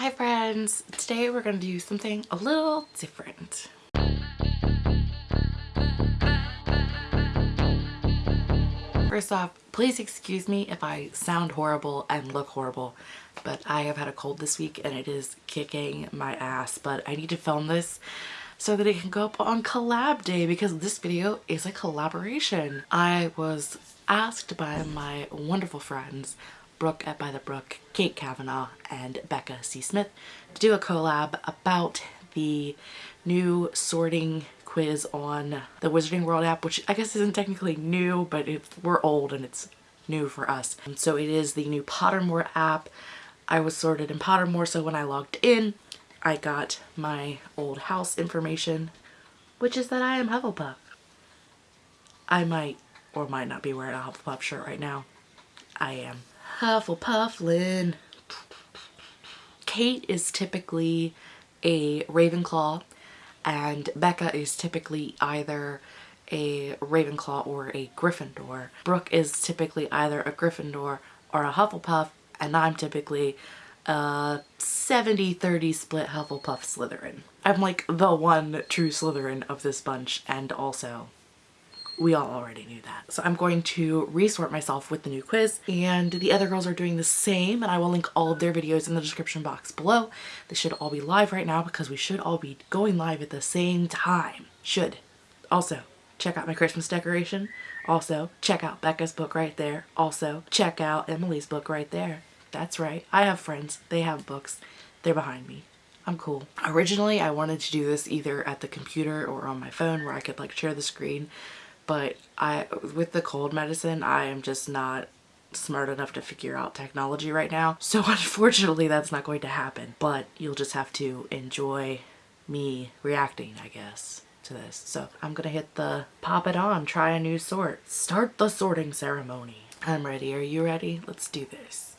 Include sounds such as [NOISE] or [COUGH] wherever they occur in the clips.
Hi friends! Today we're going to do something a little different. First off, please excuse me if I sound horrible and look horrible, but I have had a cold this week and it is kicking my ass, but I need to film this so that it can go up on collab day because this video is a collaboration. I was asked by my wonderful friends Brooke at By the Brook, Kate Kavanaugh, and Becca C. Smith to do a collab about the new sorting quiz on the Wizarding World app, which I guess isn't technically new, but it, we're old and it's new for us. And so it is the new Pottermore app. I was sorted in Pottermore, so when I logged in, I got my old house information, which is that I am Hufflepuff. I might or might not be wearing a Hufflepuff shirt right now. I am. Hufflepufflin. Kate is typically a Ravenclaw and Becca is typically either a Ravenclaw or a Gryffindor. Brooke is typically either a Gryffindor or a Hufflepuff and I'm typically a 70-30 split Hufflepuff Slytherin. I'm like the one true Slytherin of this bunch and also we all already knew that. So I'm going to resort myself with the new quiz and the other girls are doing the same and I will link all of their videos in the description box below. They should all be live right now because we should all be going live at the same time. Should. Also, check out my Christmas decoration. Also, check out Becca's book right there. Also, check out Emily's book right there. That's right. I have friends. They have books. They're behind me. I'm cool. Originally, I wanted to do this either at the computer or on my phone where I could like share the screen. But I, with the cold medicine, I am just not smart enough to figure out technology right now. So [LAUGHS] unfortunately, that's not going to happen. But you'll just have to enjoy me reacting, I guess to this. So I'm gonna hit the pop it on, try a new sort. Start the sorting ceremony. I'm ready. Are you ready? Let's do this.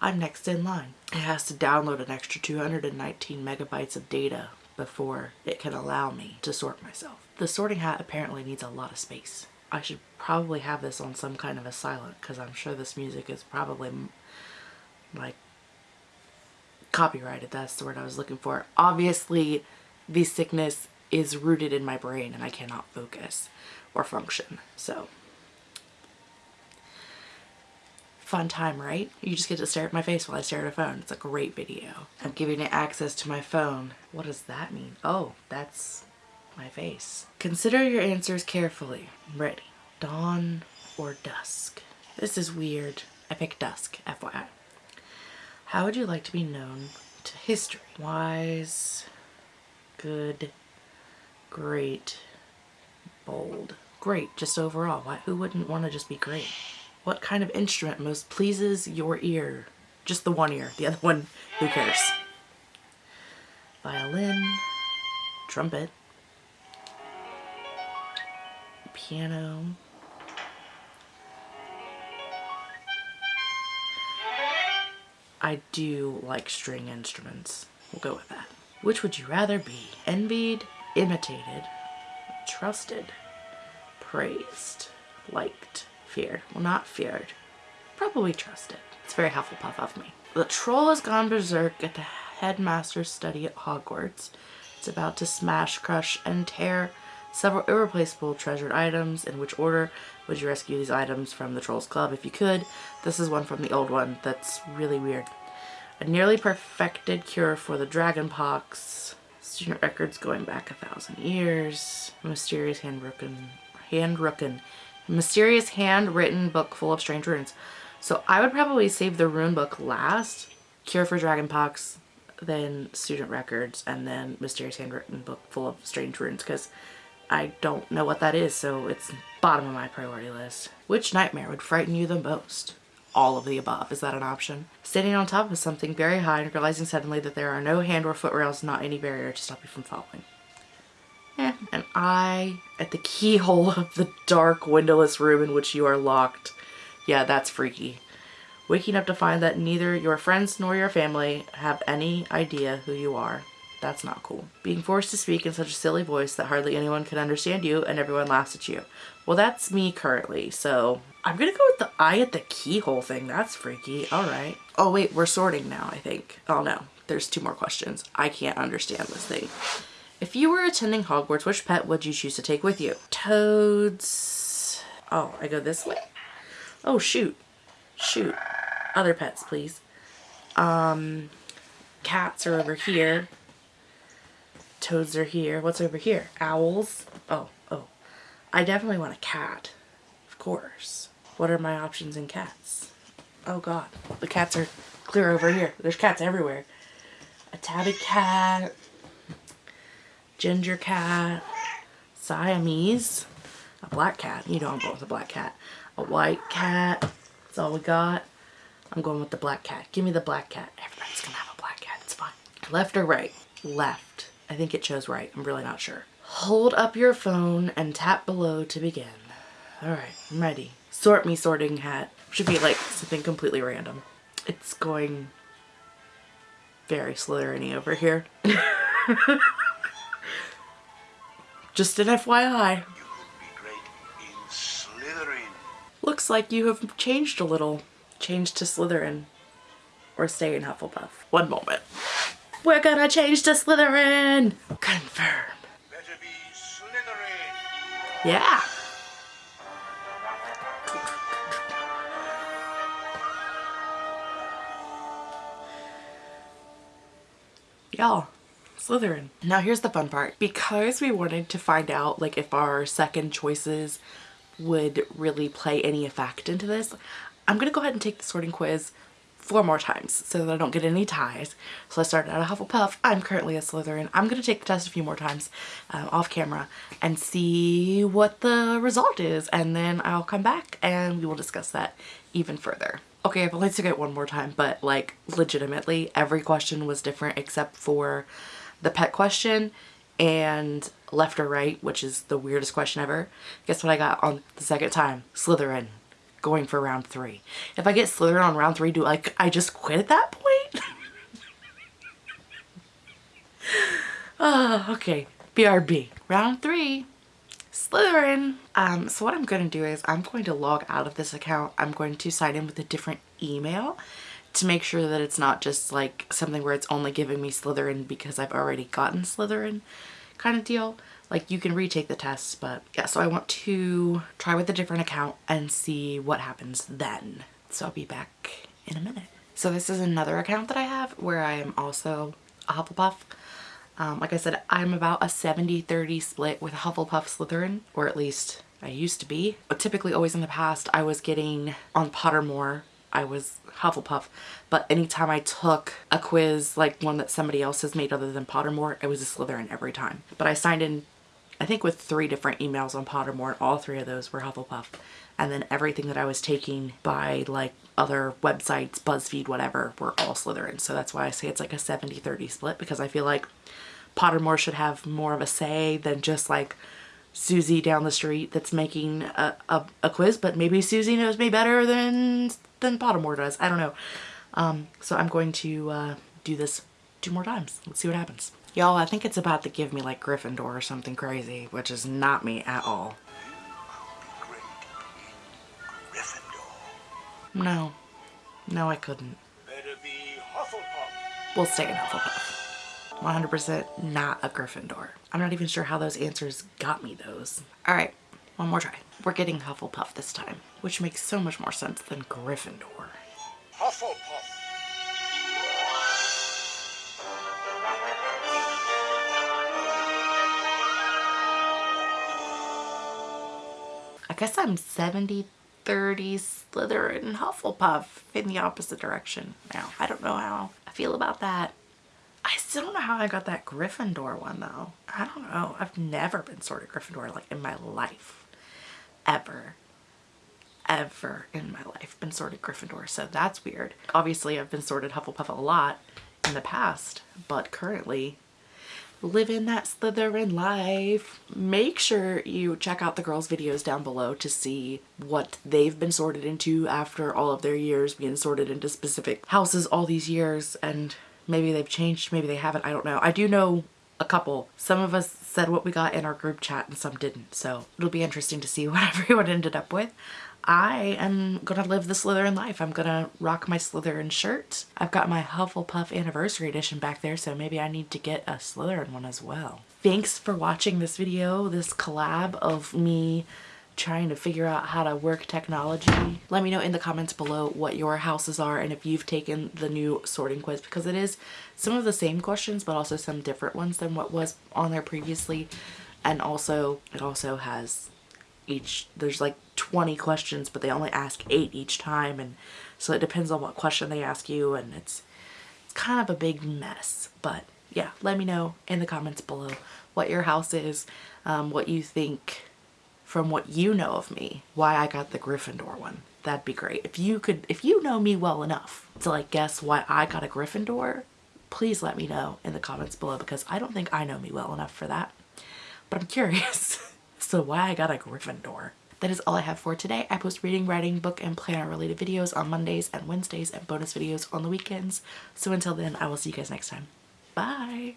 I'm next in line. It has to download an extra 219 megabytes of data before it can allow me to sort myself. The sorting hat apparently needs a lot of space. I should probably have this on some kind of a silent because I'm sure this music is probably like copyrighted. That's the word I was looking for. Obviously, the sickness is rooted in my brain and I cannot focus or function. So fun time, right? You just get to stare at my face while I stare at a phone. It's a great video. I'm giving it access to my phone. What does that mean? Oh, that's my face. Consider your answers carefully. I'm ready. Dawn or dusk? This is weird. I picked dusk, FYI. How would you like to be known to history? Wise, good, great, bold. Great, just overall. Why, who wouldn't want to just be great? What kind of instrument most pleases your ear? Just the one ear. The other one, who cares? Violin, trumpet, piano, I do like string instruments. We'll go with that. Which would you rather be? Envied, imitated, trusted, praised, liked, feared. Well, not feared. Probably trusted. It's very Hufflepuff of me. The troll has gone berserk at the headmaster's study at Hogwarts. It's about to smash, crush, and tear several irreplaceable treasured items. In which order would you rescue these items from the Trolls Club if you could? This is one from the old one that's really weird. A nearly perfected cure for the dragon pox. Student records going back a thousand years. A mysterious handwritten, handwritten Mysterious handwritten book full of strange runes. So I would probably save the rune book last. Cure for Dragonpox, then Student Records, and then Mysterious Handwritten Book full of strange runes because I don't know what that is, so it's bottom of my priority list. Which nightmare would frighten you the most? All of the above. Is that an option? Standing on top of something very high and realizing suddenly that there are no hand or foot rails, not any barrier to stop you from falling. Eh, an eye at the keyhole of the dark windowless room in which you are locked. Yeah, that's freaky. Waking up to find that neither your friends nor your family have any idea who you are. That's not cool. Being forced to speak in such a silly voice that hardly anyone can understand you and everyone laughs at you. Well, that's me currently, so I'm gonna go with the eye at the keyhole thing. That's freaky. All right. Oh wait, we're sorting now, I think. Oh no, there's two more questions. I can't understand this thing. If you were attending Hogwarts, which pet would you choose to take with you? Toads. Oh, I go this way? Oh, shoot. Shoot. Other pets, please. Um, cats are over here. Toads are here. What's over here? Owls. Oh, oh. I definitely want a cat. Of course. What are my options in cats? Oh god. The cats are clear over here. There's cats everywhere. A tabby cat. Ginger cat. Siamese. A black cat. You know I'm going with a black cat. A white cat. That's all we got. I'm going with the black cat. Give me the black cat. Everybody's gonna have a black cat. It's fine. Left or right? Left. I think it chose right. I'm really not sure. Hold up your phone and tap below to begin. Alright, I'm ready. Sort me sorting hat. Should be like something completely random. It's going very Slytherin over here. [LAUGHS] Just an FYI. Looks like you have changed a little. Changed to Slytherin. Or stay in Hufflepuff. One moment. We're gonna change to Slytherin! Confirm. Better be Slytherin. Yeah. Y'all, Slytherin. Now here's the fun part. Because we wanted to find out like if our second choices would really play any effect into this, I'm gonna go ahead and take the sorting quiz four more times so that I don't get any ties. So I started out a Hufflepuff. I'm currently a Slytherin. I'm going to take the test a few more times uh, off camera and see what the result is. And then I'll come back and we will discuss that even further. Okay, I've only took it one more time, but like legitimately every question was different except for the pet question and left or right, which is the weirdest question ever. Guess what I got on the second time? Slytherin going for round three. If I get Slytherin on round three, do like I just quit at that point? oh, [LAUGHS] okay. BRB. Round three. Slytherin. Um, so what I'm going to do is I'm going to log out of this account. I'm going to sign in with a different email to make sure that it's not just like something where it's only giving me Slytherin because I've already gotten Slytherin kind of deal. Like you can retake the tests, but yeah, so I want to try with a different account and see what happens then. So I'll be back in a minute. So this is another account that I have where I am also a Hufflepuff. Um, like I said, I'm about a 70-30 split with Hufflepuff Slytherin, or at least I used to be. But typically always in the past, I was getting on Pottermore I was Hufflepuff, but anytime I took a quiz like one that somebody else has made other than Pottermore, it was a Slytherin every time. But I signed in I think with three different emails on Pottermore, all three of those were Hufflepuff. And then everything that I was taking by like other websites, BuzzFeed, whatever, were all Slytherin. So that's why I say it's like a 70-30 split because I feel like Pottermore should have more of a say than just like Susie down the street that's making a, a, a quiz, but maybe Susie knows me better than, than Pottermore does. I don't know. Um, so I'm going to uh, do this two more times. Let's see what happens. Y'all, I think it's about to give me like Gryffindor or something crazy, which is not me at all. No. No, I couldn't. We'll stay in Hufflepuff. 100% not a Gryffindor. I'm not even sure how those answers got me those. All right, one more try. We're getting Hufflepuff this time, which makes so much more sense than Gryffindor. Hufflepuff. Guess I'm 70 30 Slytherin Hufflepuff in the opposite direction now. I don't know how I feel about that. I still don't know how I got that Gryffindor one though. I don't know. I've never been sorted Gryffindor like in my life. Ever. Ever in my life been sorted Gryffindor. So that's weird. Obviously I've been sorted Hufflepuff a lot in the past, but currently living that Slytherin life. Make sure you check out the girls' videos down below to see what they've been sorted into after all of their years being sorted into specific houses all these years and maybe they've changed, maybe they haven't, I don't know. I do know a couple. Some of us said what we got in our group chat and some didn't. So it'll be interesting to see [LAUGHS] what everyone ended up with. I am gonna live the Slytherin life. I'm gonna rock my Slytherin shirt. I've got my Hufflepuff anniversary edition back there, so maybe I need to get a Slytherin one as well. Thanks for watching this video, this collab of me trying to figure out how to work technology. Let me know in the comments below what your houses are and if you've taken the new sorting quiz because it is some of the same questions but also some different ones than what was on there previously. And also it also has each there's like 20 questions but they only ask 8 each time. And so it depends on what question they ask you and it's it's kind of a big mess. But yeah let me know in the comments below what your house is um, what you think from what you know of me why I got the Gryffindor one. That'd be great. If you could, if you know me well enough to like guess why I got a Gryffindor, please let me know in the comments below because I don't think I know me well enough for that. But I'm curious. [LAUGHS] so why I got a Gryffindor. That is all I have for today. I post reading, writing, book, and planner related videos on Mondays and Wednesdays and bonus videos on the weekends. So until then, I will see you guys next time. Bye!